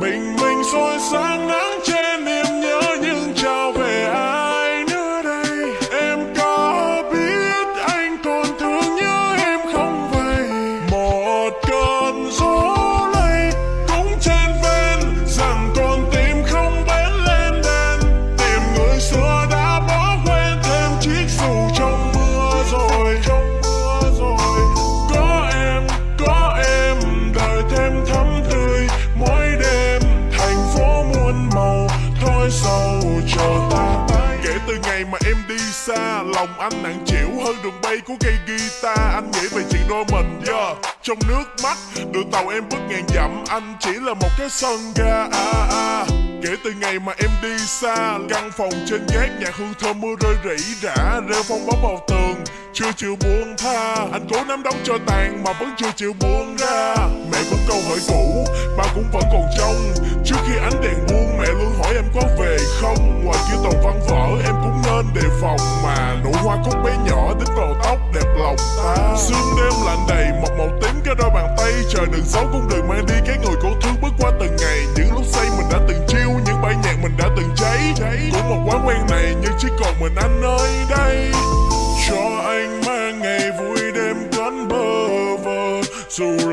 bình minh soi sáng nắng trên thôi sầu chờ ta kể từ ngày mà em đi xa lòng anh nặng chịu hơn đường bay của cây guitar anh nghĩ về chuyện đôi mình yeah. trong nước mắt đường tàu em bước ngàn dặm anh chỉ là một cái sân ga à, à. Kể từ ngày mà em đi xa Căn phòng trên gác nhà hương thơm mưa rơi rỉ rả Rêu phong bóng vào tường chưa chịu buông tha. Anh cố nắm đóng cho tàn mà vẫn chưa chịu buông ra. Mẹ vẫn câu hỏi cũ, Ba cũng vẫn còn trong Trước khi ánh đèn buông, Mẹ luôn hỏi em có về không? Ngoài kia tàu văn vỡ, Em cũng nên đề phòng Mà. Nụ hoa cúc bé nhỏ đến vào tóc đẹp lòng ta. Sương đêm lạnh đầy, Một màu tím cái đôi bàn tay. Trời đừng xấu cũng đừng mang đi vơ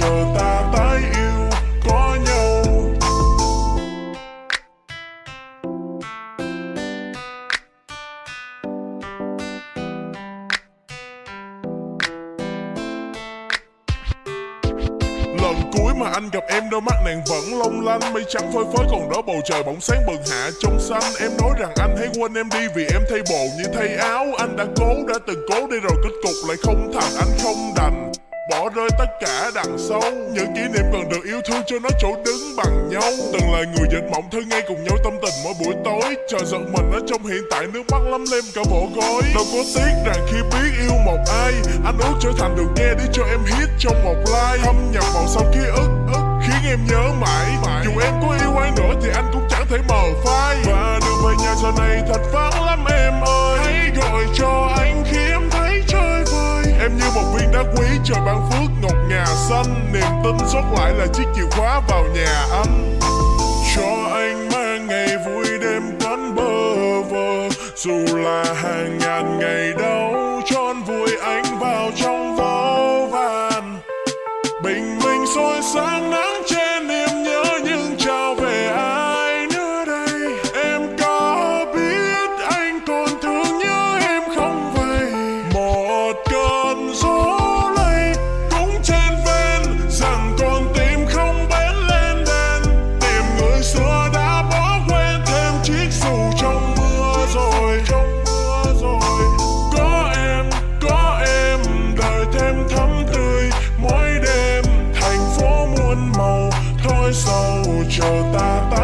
chờ ta tái yêu, có nhau. Lần cuối mà anh gặp em đôi mắt nàng vẫn long lanh, Mây trắng phơi phới còn đó bầu trời bỗng sáng bừng hạ trong xanh. Em nói rằng anh hãy quên em đi vì em thay bộ như thay áo. Anh đã cố, đã từng cố đi rồi kết cục lại không thành. Anh không đành. Bỏ rơi tất cả đằng sau. Những kỷ niệm cần được yêu thương cho nó chỗ đứng bằng nhau. Từng là người dệt mộng thư ngay cùng nhau tâm tình mỗi buổi tối. Chờ giận mình ở trong hiện tại, nước mắt lắm lem cả bộ gối Đâu có tiếc rằng khi biết yêu một ai, Anh ước trở thành được nghe để cho em hit trong một like Thâm nhập vào sau ký ức ức khiến em nhớ mãi. Dù em có yêu ai nữa thì anh cũng chẳng thể mờ phai. Và đường về nhà giờ này thật vắng lắm em ơi. Hãy gọi cho anh một viên đá quý trời ban phước ngọc ngà xanh. Niềm tin sót lại là chiếc chìa khóa vào nhà anh. Cho anh mang ngày vui đêm cánh bơ vơ. Dù là hàng ngàn ngày đau, tròn vui anh vào trong vô vàn bình minh soi sáng màu thôi sâu chờ ta ta